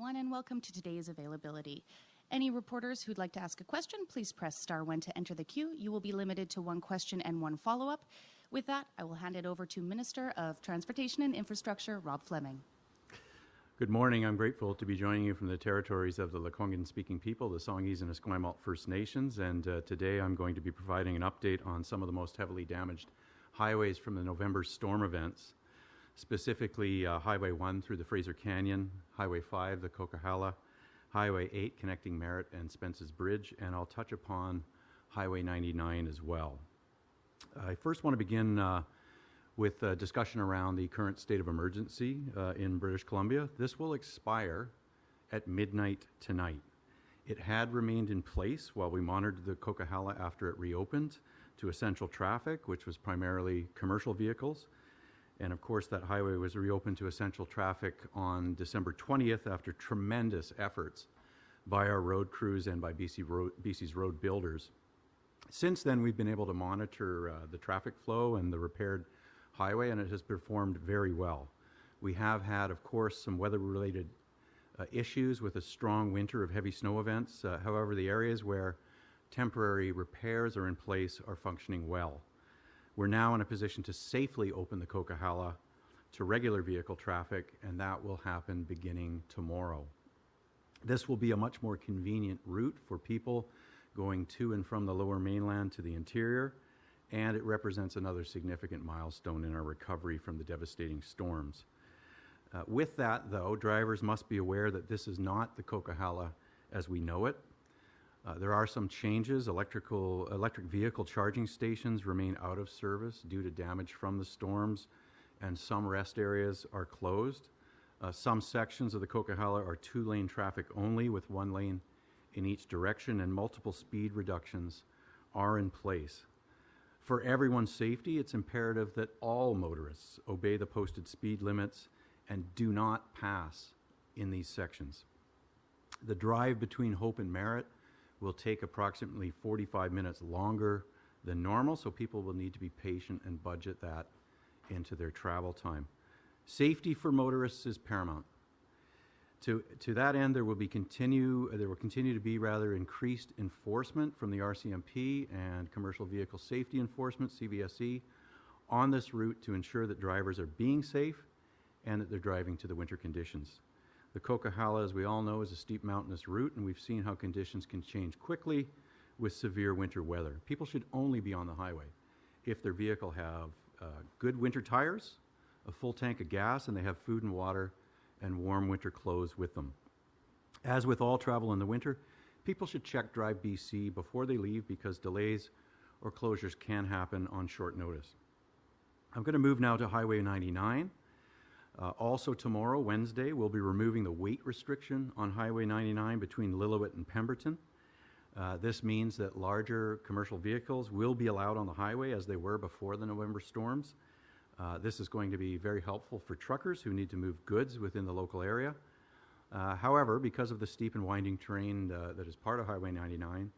everyone, and welcome to today's availability. Any reporters who'd like to ask a question, please press star one to enter the queue. You will be limited to one question and one follow-up. With that, I will hand it over to Minister of Transportation and Infrastructure, Rob Fleming. Good morning. I'm grateful to be joining you from the territories of the Lekwungen speaking people, the Songhees and Esquimalt First Nations. And uh, today I'm going to be providing an update on some of the most heavily damaged highways from the November storm events, specifically uh, Highway 1 through the Fraser Canyon, Highway 5, the Coquihalla, Highway 8 connecting Merritt and Spence's Bridge, and I'll touch upon Highway 99 as well. I first want to begin uh, with a discussion around the current state of emergency uh, in British Columbia. This will expire at midnight tonight. It had remained in place while we monitored the Coquihalla after it reopened to essential traffic, which was primarily commercial vehicles. And of course, that highway was reopened to essential traffic on December 20th after tremendous efforts by our road crews and by BC road, BC's road builders. Since then, we've been able to monitor uh, the traffic flow and the repaired highway, and it has performed very well. We have had, of course, some weather related uh, issues with a strong winter of heavy snow events. Uh, however, the areas where temporary repairs are in place are functioning well. We're now in a position to safely open the Coquihalla to regular vehicle traffic, and that will happen beginning tomorrow. This will be a much more convenient route for people going to and from the lower mainland to the interior, and it represents another significant milestone in our recovery from the devastating storms. Uh, with that, though, drivers must be aware that this is not the Coquihalla as we know it. Uh, there are some changes. Electrical, electric vehicle charging stations remain out of service due to damage from the storms, and some rest areas are closed. Uh, some sections of the Coquihalla are two lane traffic only, with one lane in each direction, and multiple speed reductions are in place. For everyone's safety, it's imperative that all motorists obey the posted speed limits and do not pass in these sections. The drive between Hope and Merritt will take approximately 45 minutes longer than normal, so people will need to be patient and budget that into their travel time. Safety for motorists is paramount. To, to that end, there will be continue there will continue to be rather increased enforcement from the RCMP and Commercial Vehicle Safety Enforcement (CVSE) on this route to ensure that drivers are being safe and that they're driving to the winter conditions. The Coquihalla, as we all know, is a steep mountainous route, and we've seen how conditions can change quickly with severe winter weather. People should only be on the highway if their vehicle have uh, good winter tires, a full tank of gas, and they have food and water and warm winter clothes with them. As with all travel in the winter, people should check Drive BC before they leave because delays or closures can happen on short notice. I'm going to move now to Highway 99. Uh, also tomorrow, Wednesday, we'll be removing the weight restriction on Highway 99 between Lillooet and Pemberton. Uh, this means that larger commercial vehicles will be allowed on the highway as they were before the November storms. Uh, this is going to be very helpful for truckers who need to move goods within the local area. Uh, however, because of the steep and winding terrain uh, that is part of Highway 99,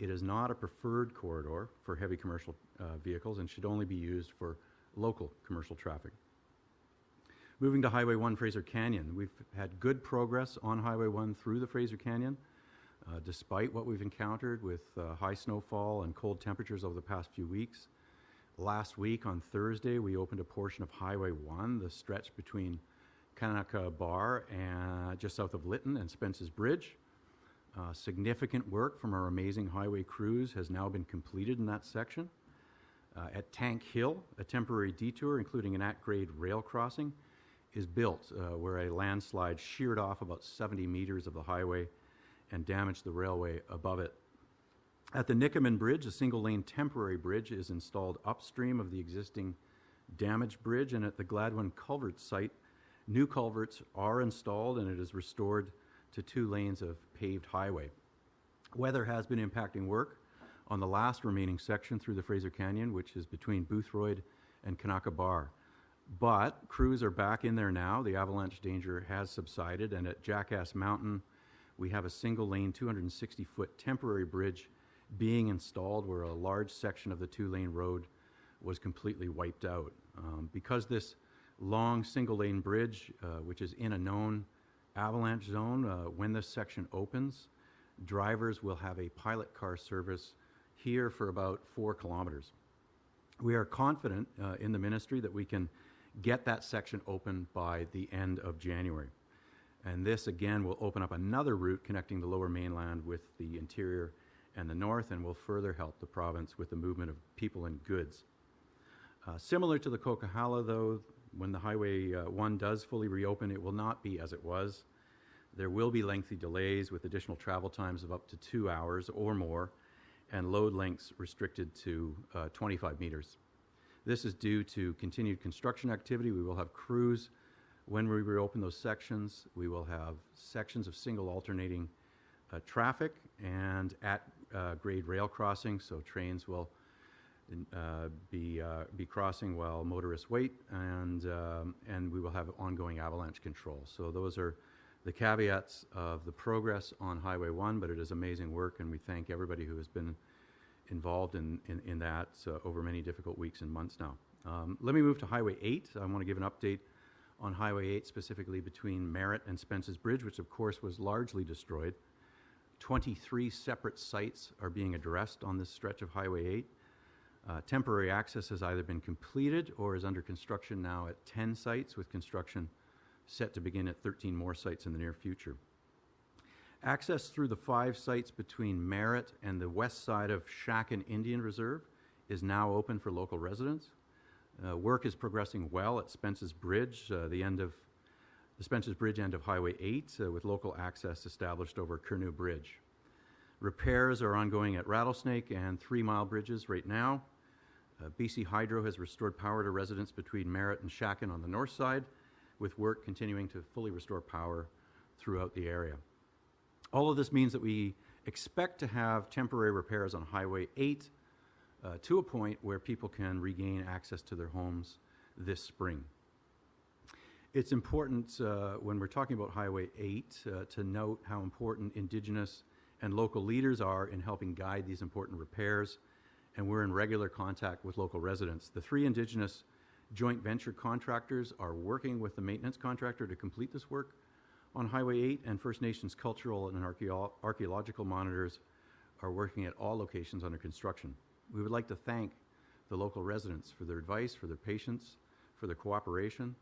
it is not a preferred corridor for heavy commercial uh, vehicles and should only be used for local commercial traffic. Moving to Highway 1 Fraser Canyon, we've had good progress on Highway 1 through the Fraser Canyon, uh, despite what we've encountered with uh, high snowfall and cold temperatures over the past few weeks. Last week on Thursday, we opened a portion of Highway 1, the stretch between Kanaka Bar and just south of Lytton and Spence's Bridge. Uh, significant work from our amazing highway crews has now been completed in that section. Uh, at Tank Hill, a temporary detour, including an at-grade rail crossing, is built uh, where a landslide sheared off about 70 meters of the highway and damaged the railway above it. At the Nicomen Bridge, a single lane temporary bridge is installed upstream of the existing damaged bridge, and at the Gladwin Culvert site, new culverts are installed and it is restored to two lanes of paved highway. Weather has been impacting work on the last remaining section through the Fraser Canyon, which is between Boothroyd and Kanaka Bar. But crews are back in there now. The avalanche danger has subsided, and at Jackass Mountain, we have a single lane, 260 foot temporary bridge being installed where a large section of the two lane road was completely wiped out. Um, because this long single lane bridge, uh, which is in a known avalanche zone, uh, when this section opens, drivers will have a pilot car service here for about four kilometers. We are confident uh, in the ministry that we can get that section open by the end of January. And this again will open up another route connecting the lower mainland with the interior and the north and will further help the province with the movement of people and goods. Uh, similar to the Coquihalla, though, when the Highway uh, 1 does fully reopen, it will not be as it was. There will be lengthy delays with additional travel times of up to two hours or more and load lengths restricted to uh, 25 meters. This is due to continued construction activity. We will have crews when we reopen those sections. We will have sections of single alternating uh, traffic and at uh, grade rail crossings, so trains will uh, be, uh, be crossing while motorists wait, and, um, and we will have ongoing avalanche control. So those are the caveats of the progress on Highway 1, but it is amazing work, and we thank everybody who has been involved in, in, in that uh, over many difficult weeks and months now. Um, let me move to Highway 8. I want to give an update on Highway 8, specifically between Merritt and Spence's Bridge, which of course was largely destroyed. 23 separate sites are being addressed on this stretch of Highway 8. Uh, temporary access has either been completed or is under construction now at 10 sites, with construction set to begin at 13 more sites in the near future. Access through the five sites between Merritt and the west side of Shackan Indian Reserve is now open for local residents. Uh, work is progressing well at Spence's Bridge, uh, the end of the Spence's Bridge end of Highway 8, uh, with local access established over Curnew Bridge. Repairs are ongoing at Rattlesnake and Three Mile Bridges right now. Uh, BC Hydro has restored power to residents between Merritt and Shackan on the north side, with work continuing to fully restore power throughout the area. All of this means that we expect to have temporary repairs on Highway 8 uh, to a point where people can regain access to their homes this spring. It's important uh, when we're talking about Highway 8 uh, to note how important Indigenous and local leaders are in helping guide these important repairs, and we're in regular contact with local residents. The three Indigenous joint venture contractors are working with the maintenance contractor to complete this work on Highway 8, and First Nations cultural and archeo archaeological monitors are working at all locations under construction. We would like to thank the local residents for their advice, for their patience, for their cooperation,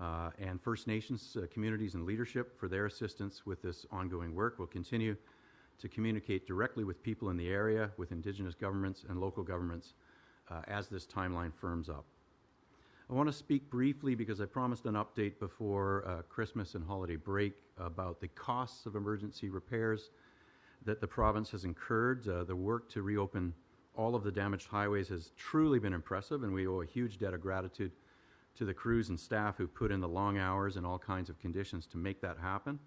uh, and First Nations uh, communities and leadership for their assistance with this ongoing work. We'll continue to communicate directly with people in the area, with Indigenous governments and local governments uh, as this timeline firms up. I want to speak briefly because I promised an update before uh, Christmas and holiday break about the costs of emergency repairs that the province has incurred. Uh, the work to reopen all of the damaged highways has truly been impressive, and we owe a huge debt of gratitude to the crews and staff who put in the long hours and all kinds of conditions to make that happen.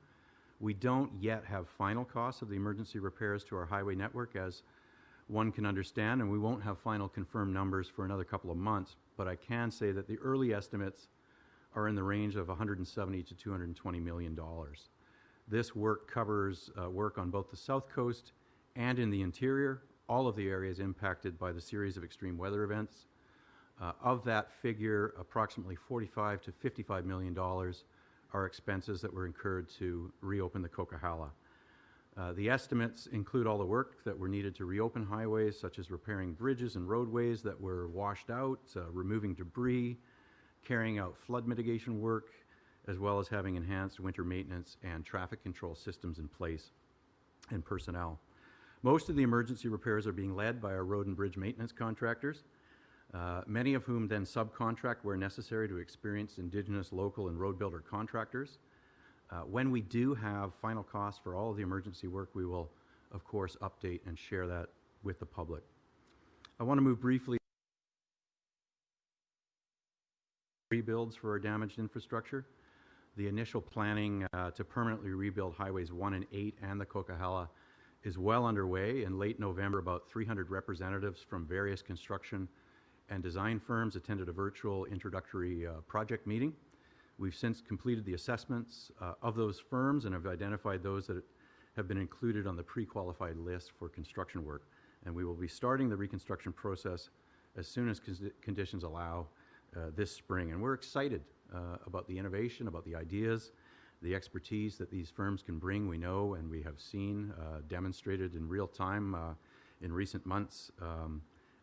We don't yet have final costs of the emergency repairs to our highway network, as one can understand, and we won't have final confirmed numbers for another couple of months, but I can say that the early estimates are in the range of 170 to 220 million dollars. This work covers uh, work on both the south coast and in the interior, all of the areas impacted by the series of extreme weather events. Uh, of that figure, approximately 45 to 55 million dollars are expenses that were incurred to reopen the Coquihalla. Uh, the estimates include all the work that were needed to reopen highways, such as repairing bridges and roadways that were washed out, uh, removing debris, carrying out flood mitigation work, as well as having enhanced winter maintenance and traffic control systems in place and personnel. Most of the emergency repairs are being led by our road and bridge maintenance contractors, uh, many of whom then subcontract where necessary to experienced Indigenous, local, and road builder contractors. Uh, when we do have final costs for all of the emergency work, we will, of course, update and share that with the public. I want to move briefly rebuilds for our damaged infrastructure. The initial planning uh, to permanently rebuild highways 1 and 8 and the Coquihalla is well underway. In late November, about 300 representatives from various construction and design firms attended a virtual introductory uh, project meeting. We've since completed the assessments uh, of those firms and have identified those that have been included on the pre-qualified list for construction work. And we will be starting the reconstruction process as soon as conditions allow uh, this spring. And we're excited uh, about the innovation, about the ideas, The expertise that these firms can bring, we know and we have seen uh, demonstrated in real time uh, in recent months um,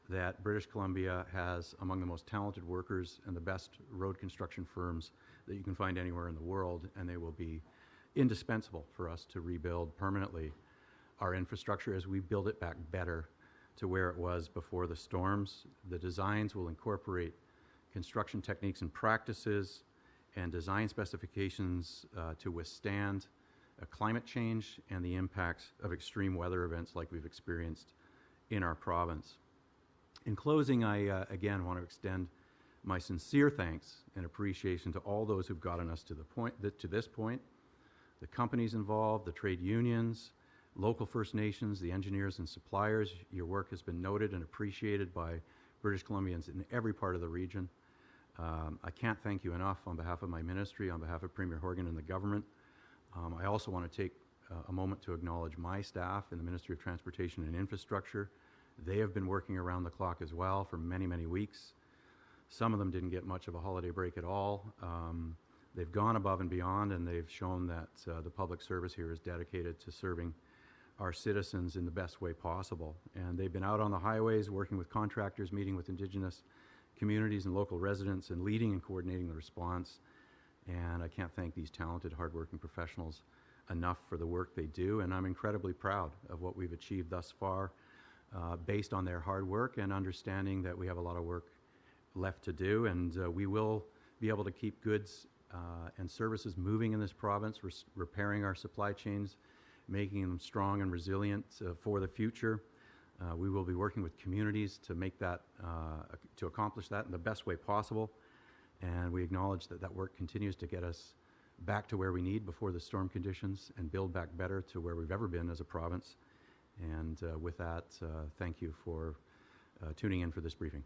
that British Columbia has among the most talented workers and the best road construction firms that you can find anywhere in the world, and they will be indispensable for us to rebuild permanently our infrastructure as we build it back better to where it was before the storms. The designs will incorporate construction techniques and practices and design specifications uh, to withstand climate change and the impacts of extreme weather events like we've experienced in our province. In closing, I uh, again want to extend my sincere thanks and appreciation to all those who've gotten us to the point to this point, the companies involved, the trade unions, local First Nations, the engineers and suppliers. Your work has been noted and appreciated by British Columbians in every part of the region. Um, I can't thank you enough on behalf of my ministry, on behalf of Premier Horgan and the government. Um, I also want to take uh, a moment to acknowledge my staff in the Ministry of Transportation and Infrastructure. They have been working around the clock as well for many, many weeks. Some of them didn't get much of a holiday break at all. Um, they've gone above and beyond, and they've shown that uh, the public service here is dedicated to serving our citizens in the best way possible. And they've been out on the highways working with contractors, meeting with Indigenous communities and local residents, and leading and coordinating the response. And I can't thank these talented, hardworking professionals enough for the work they do. And I'm incredibly proud of what we've achieved thus far uh, based on their hard work and understanding that we have a lot of work left to do. And uh, we will be able to keep goods uh, and services moving in this province, res- repairing our supply chains, making them strong and resilient uh, for the future. Uh, we will be working with communities to make that, uh, to accomplish that in the best way possible. And we acknowledge that that work continues to get us back to where we need before the storm conditions and build back better to where we've ever been as a province. And uh, with that, uh, thank you for uh, tuning in for this briefing.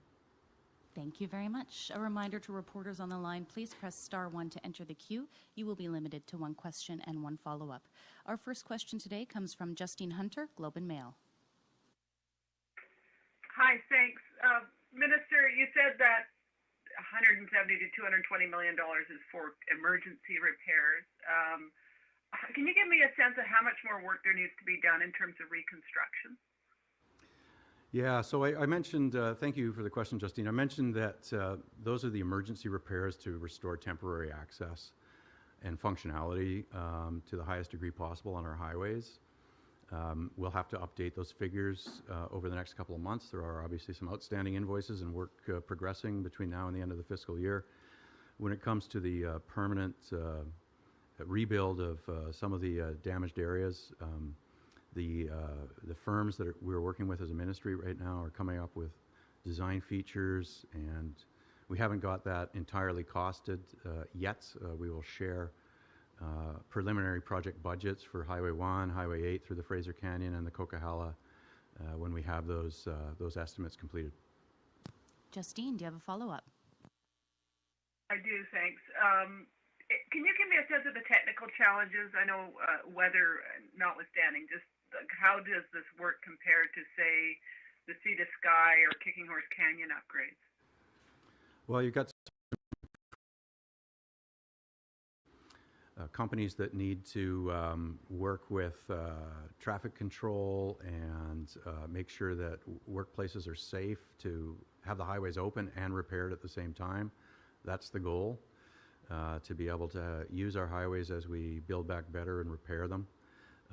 Thank you very much. A reminder to reporters on the line, please press star one to enter the queue. You will be limited to one question and one follow-up. Our first question today comes from Justine Hunter, Globe and Mail. Hi, thanks. Uh, Minister, you said that 170 to 220 million dollars is for emergency repairs. Um, can you give me a sense of how much more work there needs to be done in terms of reconstruction? Yeah, so I, I mentioned, uh, thank you for the question, Justine. I mentioned that uh, those are the emergency repairs to restore temporary access and functionality um, to the highest degree possible on our highways. Um, we'll have to update those figures uh, over the next couple of months. There are obviously some outstanding invoices and work uh, progressing between now and the end of the fiscal year. When it comes to the uh, permanent uh, rebuild of uh, some of the uh, damaged areas, um, the, the firms that are, we're working with as a ministry right now are coming up with design features, and we haven't got that entirely costed yet. we will share uh, preliminary project budgets for Highway 1, Highway 8 through the Fraser Canyon, and the Coquihalla uh, when we have those, uh, those estimates completed. Justine, do you have a follow-up? I do, thanks. Um, can you give me a sense of the technical challenges? I know uh, weather notwithstanding, just how does this work compare to, say, the Sea to Sky or Kicking Horse Canyon upgrades? Well, you've got uh, companies that need to um, work with uh, traffic control and uh, make sure that workplaces are safe to have the highways open and repaired at the same time. That's the goal, uh, to be able to use our highways as we build back better and repair them.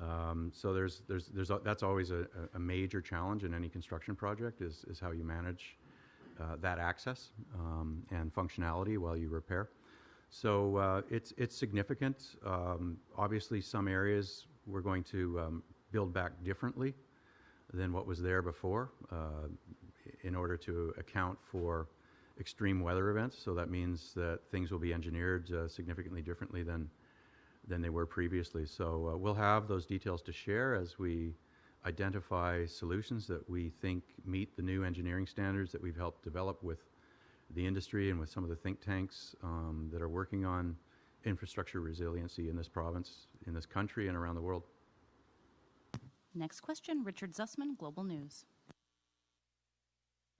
Um, so there's, there's, there's a, that's always a, a, major challenge in any construction project is, is how you manage uh, that access um, and functionality while you repair. So uh, it's, it's significant. Um, obviously, some areas we're going to um, build back differently than what was there before uh, in order to account for extreme weather events. So that means that things will be engineered uh, significantly differently than, than they were previously. So uh, we'll have those details to share as we identify solutions that we think meet the new engineering standards that we've helped develop with the industry and with some of the think tanks um, that are working on infrastructure resiliency in this province, in this country, and around the world. Next question, Richard Zussman, Global News.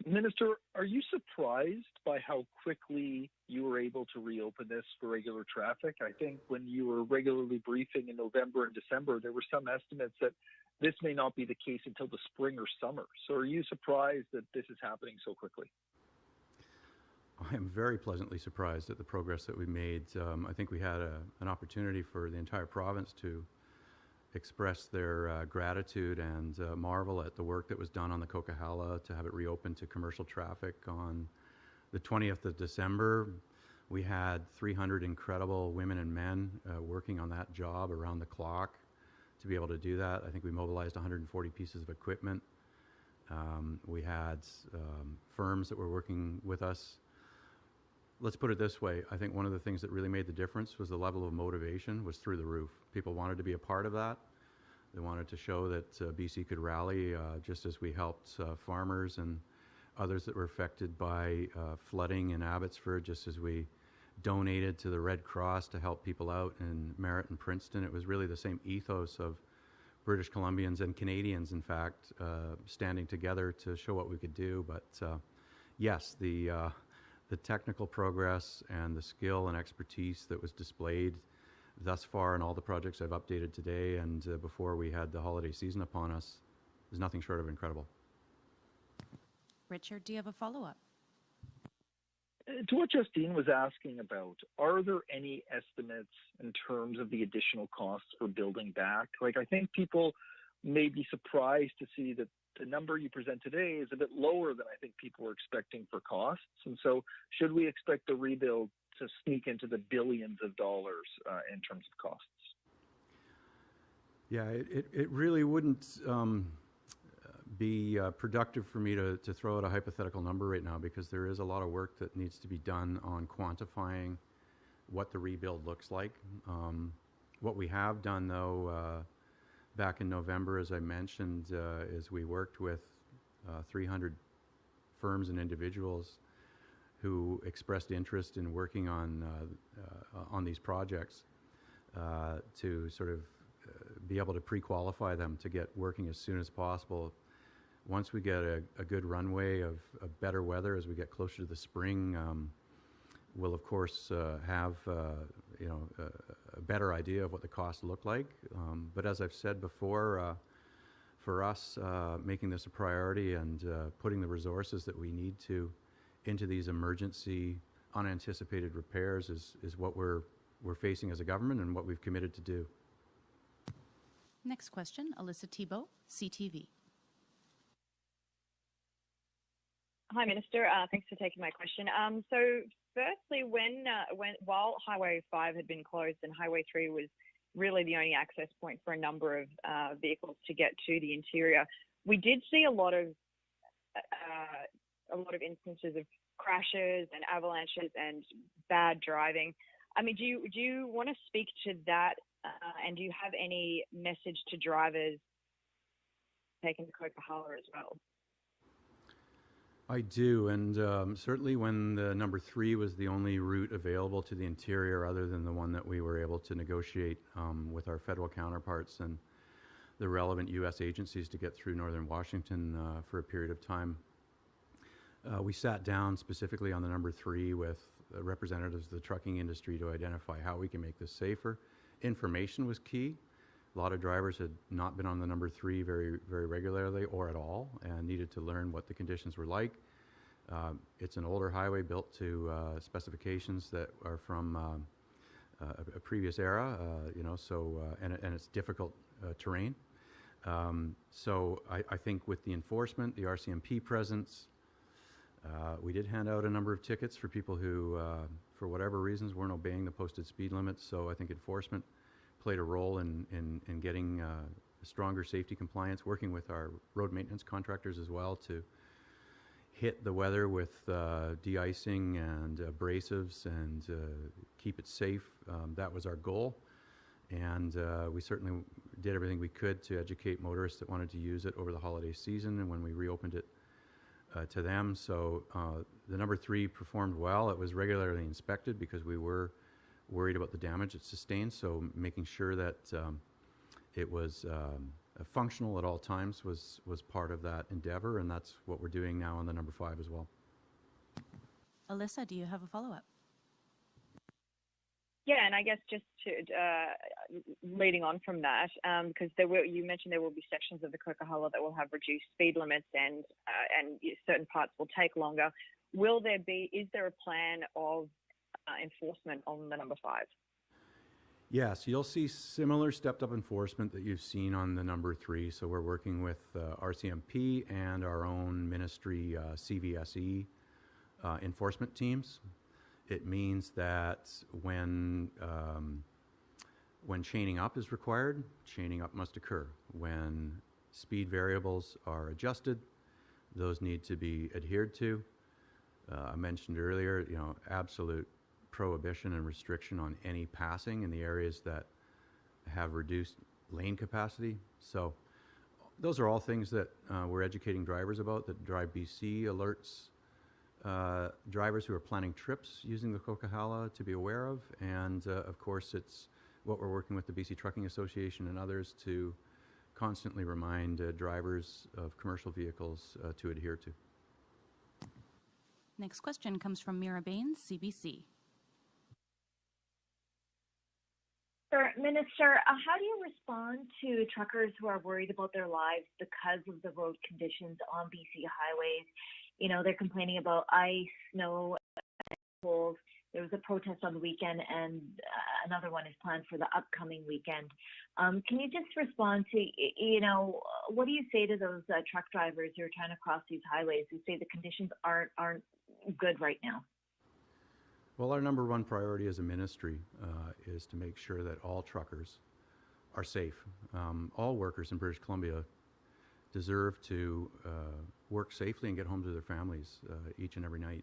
Minister, are you surprised by how quickly you were able to reopen this for regular traffic? I think when you were regularly briefing in November and December, there were some estimates that this may not be the case until the spring or summer. So are you surprised that this is happening so quickly? I am very pleasantly surprised at the progress that we made. Um, I think we had a, an opportunity for the entire province to express their uh, gratitude and uh, marvel at the work that was done on the Coquihalla to have it reopened to commercial traffic on the 20th of December. We had 300 incredible women and men uh, working on that job around the clock to be able to do that. I think we mobilized 140 pieces of equipment. Um, we had um, firms that were working with us. Let's put it this way. I think one of the things that really made the difference was the level of motivation was through the roof. People wanted to be a part of that. They wanted to show that uh, BC could rally, uh, just as we helped uh, farmers and others that were affected by uh, flooding in Abbotsford, just as we donated to the Red Cross to help people out in Merritt and Princeton. It was really the same ethos of British Columbians and Canadians, in fact, uh, standing together to show what we could do. But uh, yes, the the technical progress and the skill and expertise that was displayed thus far in all the projects I've updated today and uh, before we had the holiday season upon us is nothing short of incredible. Richard, do you have a follow up? Uh, To what Justine was asking about, are there any estimates in terms of the additional costs for building back? Like, I think people may be surprised to see that the number you present today is a bit lower than I think people were expecting for costs. And so, should we expect the rebuild to sneak into the billions of dollars uh, in terms of costs? Yeah, it, it, it really wouldn't um, be uh, productive for me to, to throw out a hypothetical number right now because there is a lot of work that needs to be done on quantifying what the rebuild looks like. Um, what we have done, though, uh, back in November, as I mentioned, uh, is we worked with uh, 300 firms and individuals who expressed interest in working on uh, uh, on these projects uh, to sort of be able to pre-qualify them to get working as soon as possible. Once we get a, a good runway of, of better weather as we get closer to the spring, um, we'll of course uh, have uh, you know a, a better idea of what the costs look like. Um, but as I've said before, uh, for us, uh, making this a priority and uh, putting the resources that we need to into these emergency, unanticipated repairs is, is what we're, we're facing as a government and what we've committed to do. Next question, Alyssa Tebow, CTV. Hi, Minister. Uh, thanks for taking my question. Um, so, firstly, when uh, when while Highway Five had been closed and Highway Three was really the only access point for a number of uh, vehicles to get to the interior, we did see a lot of uh, a lot of instances of crashes and avalanches and bad driving. I mean, do you do you want to speak to that, uh, and do you have any message to drivers taking the Coquihalla as well? I do, and um, certainly when the number three was the only route available to the interior, other than the one that we were able to negotiate um, with our federal counterparts and the relevant U.S. agencies to get through northern Washington uh, for a period of time. Uh, we sat down specifically on the number three with representatives of the trucking industry to identify how we can make this safer. Information was key. A lot of drivers had not been on the number three very, very regularly or at all and needed to learn what the conditions were like. Um, it's an older highway built to uh, specifications that are from um, uh, a, a previous era, uh, you know, so, uh, and, and it's difficult uh, terrain. Um, so I, I think with the enforcement, the RCMP presence, uh, we did hand out a number of tickets for people who, uh, for whatever reasons, weren't obeying the posted speed limits. So I think enforcement played a role in, in, in getting uh, stronger safety compliance, working with our road maintenance contractors as well to hit the weather with uh, de-icing and abrasives and uh, keep it safe. Um, that was our goal. And uh, we certainly did everything we could to educate motorists that wanted to use it over the holiday season and when we reopened it uh, to them. So uh, the number three performed well. It was regularly inspected because we were worried about the damage it sustained. So making sure that um, it was um, uh, functional at all times was, was part of that endeavor, and that's what we're doing now on the number five as well. Alyssa, do you have a follow-up? Yeah, and I guess just to uh, leading on from that, because there will you mentioned there will be sections of the Coquihalla that will have reduced speed limits and uh, and certain parts will take longer. Will there be? Is there a plan of enforcement on the number five? Yes, you'll see similar stepped up enforcement that you've seen on the number three. So we're working with uh, RCMP and our own ministry uh, CVSE uh, enforcement teams. It means that when um, when chaining up is required, chaining up must occur. When speed variables are adjusted, those need to be adhered to. Uh, I mentioned earlier, you know, absolute prohibition and restriction on any passing in the areas that have reduced lane capacity. So those are all things that uh, we're educating drivers about, that Drive BC alerts uh, drivers who are planning trips using the Coquihalla to be aware of. And uh, of course, it's what we're working with the BC Trucking Association and others to constantly remind uh, drivers of commercial vehicles uh, to adhere to. Next question comes from Meera Bains, CBC. Minister, uh, how do you respond to truckers who are worried about their lives because of the road conditions on BC highways? You know, they're complaining about ice, snow, cold. There was a protest on the weekend, and uh, another one is planned for the upcoming weekend. Um, can you just respond to, you know, what do you say to those uh, truck drivers who are trying to cross these highways who say the conditions aren't aren't good right now? Well, our number one priority as a ministry uh, is to make sure that all truckers are safe. Um, all workers in British Columbia deserve to uh, work safely and get home to their families uh, each and every night.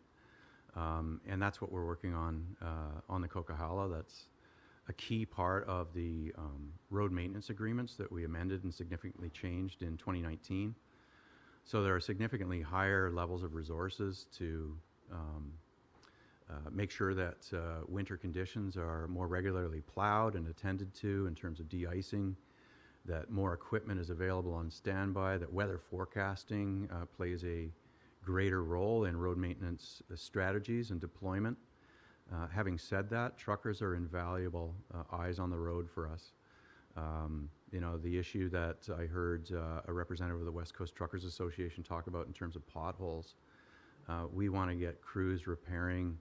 Um, and that's what we're working on uh, on the Coquihalla. That's a key part of the um, road maintenance agreements that we amended and significantly changed in 2019. So there are significantly higher levels of resources to um, uh, make sure that uh, winter conditions are more regularly plowed and attended to in terms of de-icing, that more equipment is available on standby, that weather forecasting uh, plays a greater role in road maintenance uh, strategies and deployment. Uh, having said that, truckers are invaluable uh, eyes on the road for us. Um, you know, the issue that I heard a representative of the West Coast Truckers Association talk about in terms of potholes, we want to get crews repairing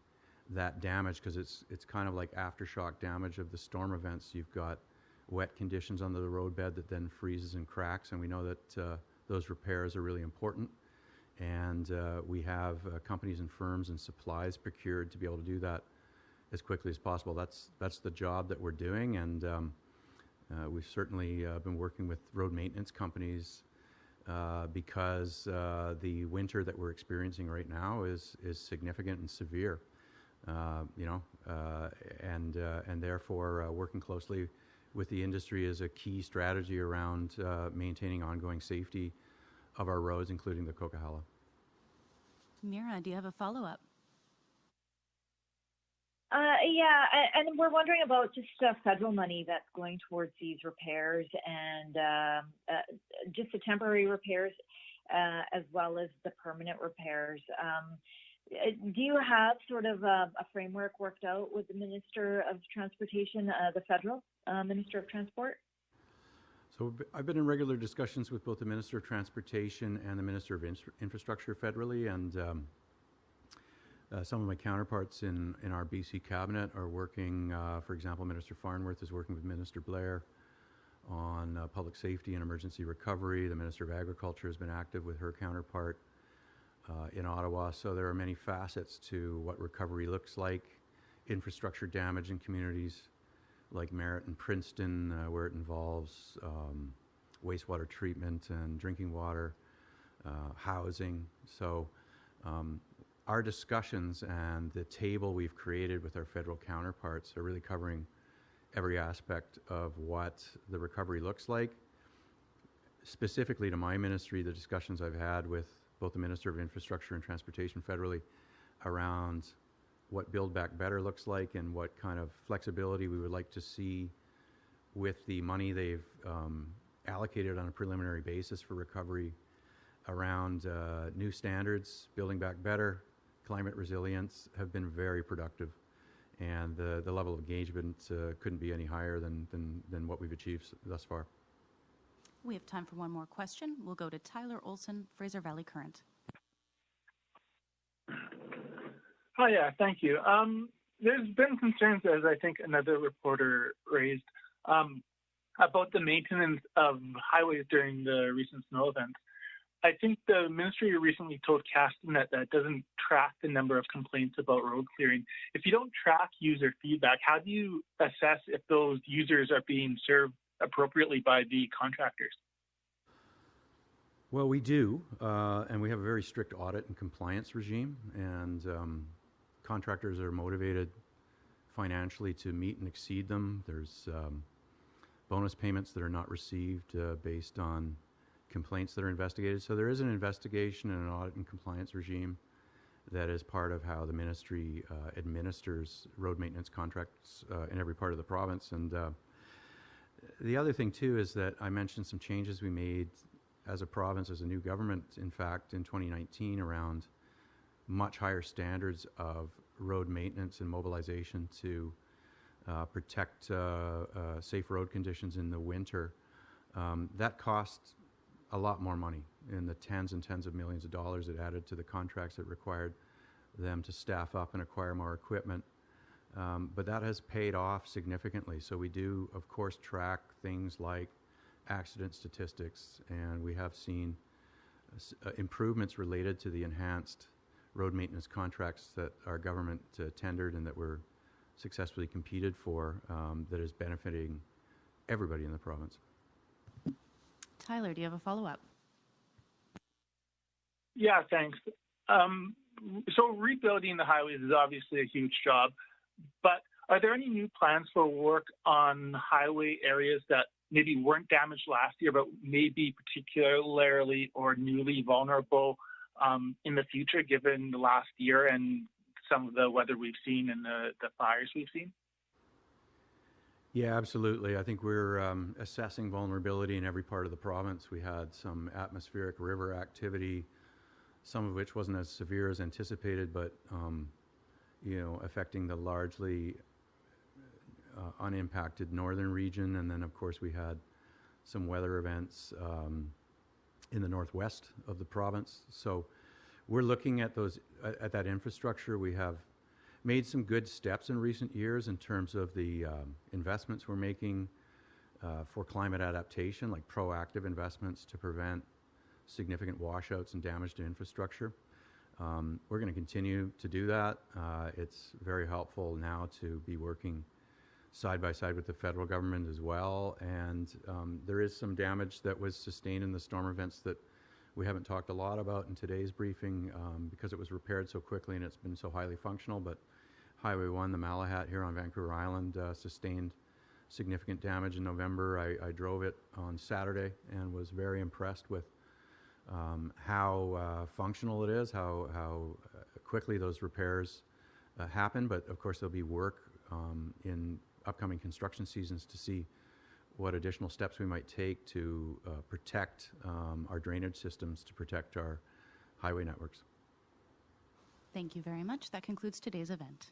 that damage because it's it's kind of like aftershock damage of the storm events. You've got wet conditions under the roadbed that then freezes and cracks, and we know that uh, those repairs are really important. And uh, we have uh, companies and firms and supplies procured to be able to do that as quickly as possible. That's that's the job that we're doing, and um, uh, we've certainly uh, been working with road maintenance companies. Uh, because the winter that we're experiencing right now is is significant and severe, you know, uh, and uh, and therefore working closely with the industry is a key strategy around maintaining ongoing safety of our roads, including the Coquihalla. Mira, do you have a follow-up? Uh, yeah, and we're wondering about just uh, federal money that's going towards these repairs and um, uh, just the temporary repairs as well as the permanent repairs. Uh, do you have sort of a, a, framework worked out with the Minister of Transportation, uh, the federal uh, Minister of Transport? So I've been in regular discussions with both the Minister of Transportation and the Minister of Infrastructure federally, and um, uh, some of my counterparts in, in our BC cabinet are working, uh, for example, Minister Farnworth is working with Minister Blair on uh, public safety and emergency recovery. The Minister of Agriculture has been active with her counterpart uh, in Ottawa. So there are many facets to what recovery looks like. Infrastructure damage in communities like Merritt and Princeton, uh, where it involves um, wastewater treatment and drinking water, uh, housing. So um, our discussions and the table we've created with our federal counterparts are really covering every aspect of what the recovery looks like. Specifically to my ministry, the discussions I've had with both the Minister of Infrastructure and Transportation federally around what Build Back Better looks like and what kind of flexibility we would like to see with the money they've um, allocated on a preliminary basis for recovery around uh, new standards, building back better, climate resilience have been very productive. And the, the level of engagement uh, couldn't be any higher than, than, than what we've achieved thus far. We have time for one more question. We'll go to Tyler Olson, Fraser Valley Current. Hi, yeah, thank you. Um, there's been concerns, as I think another reporter raised, um, about the maintenance of highways during the recent snow events. I think the ministry recently told Castanet that it doesn't track the number of complaints about road clearing. If you don't track user feedback, how do you assess if those users are being served appropriately by the contractors? Well, we do, uh, and we have a very strict audit and compliance regime, and um, contractors are motivated financially to meet and exceed them. There's um, bonus payments that are not received uh, based on complaints that are investigated. So there is an investigation and an audit and compliance regime that is part of how the ministry uh, administers road maintenance contracts uh, in every part of the province. And uh, the other thing too is that I mentioned some changes we made as a province, as a new government, in fact, in 2019 around much higher standards of road maintenance and mobilization to uh, protect uh, uh, safe road conditions in the winter. Um, that cost a lot more money in the tens and tens of millions of dollars it added to the contracts that required them to staff up and acquire more equipment. Um, but that has paid off significantly. So we do, of course, track things like accident statistics, and we have seen uh, uh, improvements related to the enhanced road maintenance contracts that our government uh, tendered and that were successfully competed for um, that is benefiting everybody in the province. Tyler, do you have a follow up? Yeah, thanks. Um, so rebuilding the highways is obviously a huge job, but are there any new plans for work on highway areas that maybe weren't damaged last year, but may be particularly or newly vulnerable um, in the future, given the last year and some of the weather we've seen and the, fires we've seen? Yeah, absolutely. I think we're um, assessing vulnerability in every part of the province. We had some atmospheric river activity, some of which wasn't as severe as anticipated, but um, you know, affecting the largely uh, unimpacted northern region. And then, of course, we had some weather events um, in the northwest of the province. So we're looking at those at, at that infrastructure. We have made some good steps in recent years in terms of the um, investments we're making uh, for climate adaptation, like proactive investments to prevent significant washouts and damage to infrastructure. Um, we're going to continue to do that. Uh, it's very helpful now to be working side by side with the federal government as well. And um, there is some damage that was sustained in the storm events that we haven't talked a lot about in today's briefing um, because it was repaired so quickly and it's been so highly functional. But Highway 1, the Malahat here on Vancouver Island, uh, sustained significant damage in November. I, I drove it on Saturday and was very impressed with um, how uh, functional it is, how, how uh, quickly those repairs uh, happen. But of course, there'll be work um, in upcoming construction seasons to see what additional steps we might take to uh, protect um, our drainage systems, to protect our highway networks. Thank you very much. That concludes today's event.